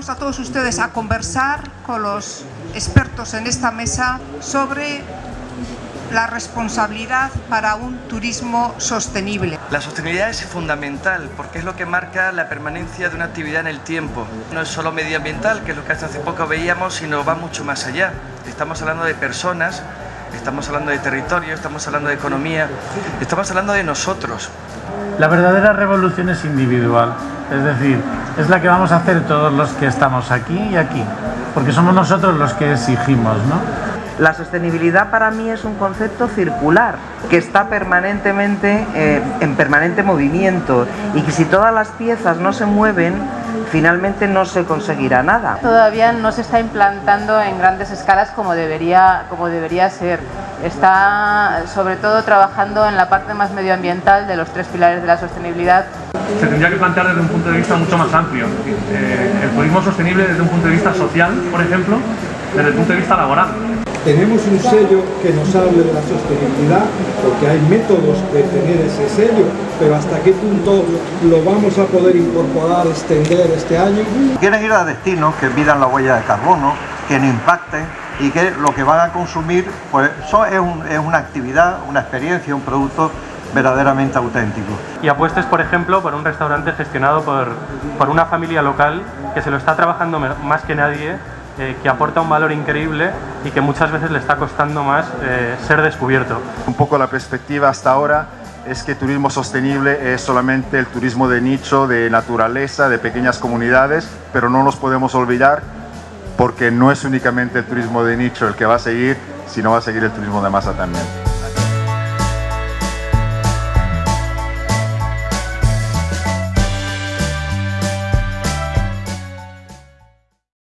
invitamos a todos ustedes a conversar con los expertos en esta mesa sobre la responsabilidad para un turismo sostenible. La sostenibilidad es fundamental porque es lo que marca la permanencia de una actividad en el tiempo. No es solo medioambiental, que es lo que hasta hace poco veíamos, sino va mucho más allá. Estamos hablando de personas, estamos hablando de territorio, estamos hablando de economía, estamos hablando de nosotros. La verdadera revolución es individual, es decir, es la que vamos a hacer todos los que estamos aquí y aquí, porque somos nosotros los que exigimos, ¿no? La sostenibilidad para mí es un concepto circular que está permanentemente eh, en permanente movimiento y que si todas las piezas no se mueven, finalmente no se conseguirá nada. Todavía no se está implantando en grandes escalas como debería, como debería ser. Está sobre todo trabajando en la parte más medioambiental de los tres pilares de la sostenibilidad. Se tendría que plantear desde un punto de vista mucho más amplio. Eh, el turismo sostenible desde un punto de vista social, por ejemplo, desde el punto de vista laboral. Tenemos un sello que nos hable de la sostenibilidad, porque hay métodos de tener ese sello, pero hasta qué punto lo vamos a poder incorporar, extender este año. Quieren ir a destinos que midan la huella de carbono, que no impacten y que lo que van a consumir pues, eso es, es una actividad, una experiencia, un producto verdaderamente auténtico. Y apuestes, por ejemplo, por un restaurante gestionado por, por una familia local que se lo está trabajando más que nadie eh, que aporta un valor increíble y que muchas veces le está costando más eh, ser descubierto. Un poco la perspectiva hasta ahora es que turismo sostenible es solamente el turismo de nicho, de naturaleza, de pequeñas comunidades, pero no nos podemos olvidar porque no es únicamente el turismo de nicho el que va a seguir, sino va a seguir el turismo de masa también.